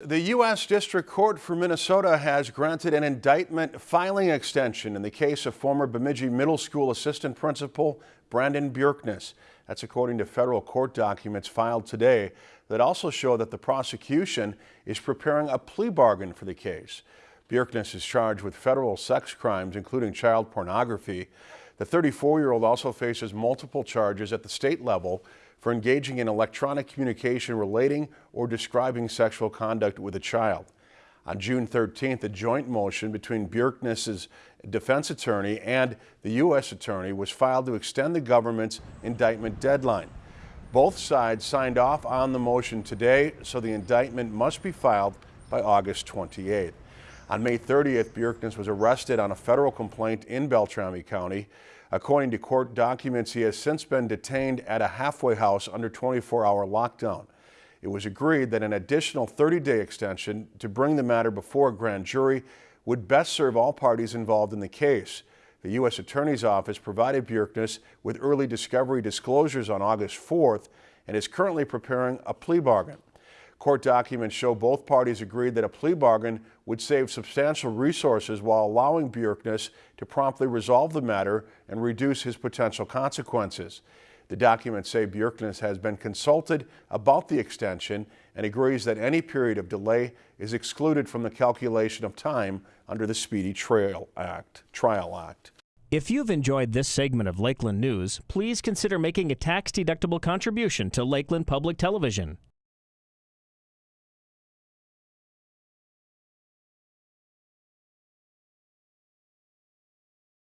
The U.S. District Court for Minnesota has granted an indictment filing extension in the case of former Bemidji Middle School assistant principal Brandon Bjerknes. That's according to federal court documents filed today that also show that the prosecution is preparing a plea bargain for the case. Bjerknes is charged with federal sex crimes, including child pornography. The 34-year-old also faces multiple charges at the state level for engaging in electronic communication relating or describing sexual conduct with a child. On June 13th, a joint motion between Bjerknes's defense attorney and the U.S. attorney was filed to extend the government's indictment deadline. Both sides signed off on the motion today, so the indictment must be filed by August 28th. On May 30th, Bjerknes was arrested on a federal complaint in Beltrami County. According to court documents, he has since been detained at a halfway house under 24-hour lockdown. It was agreed that an additional 30-day extension to bring the matter before a grand jury would best serve all parties involved in the case. The U.S. Attorney's Office provided Bjerknes with early discovery disclosures on August 4th and is currently preparing a plea bargain. Court documents show both parties agreed that a plea bargain would save substantial resources while allowing Bjerknes to promptly resolve the matter and reduce his potential consequences. The documents say Bjerknes has been consulted about the extension and agrees that any period of delay is excluded from the calculation of time under the Speedy Trial Act. Trial Act. If you've enjoyed this segment of Lakeland News, please consider making a tax-deductible contribution to Lakeland Public Television.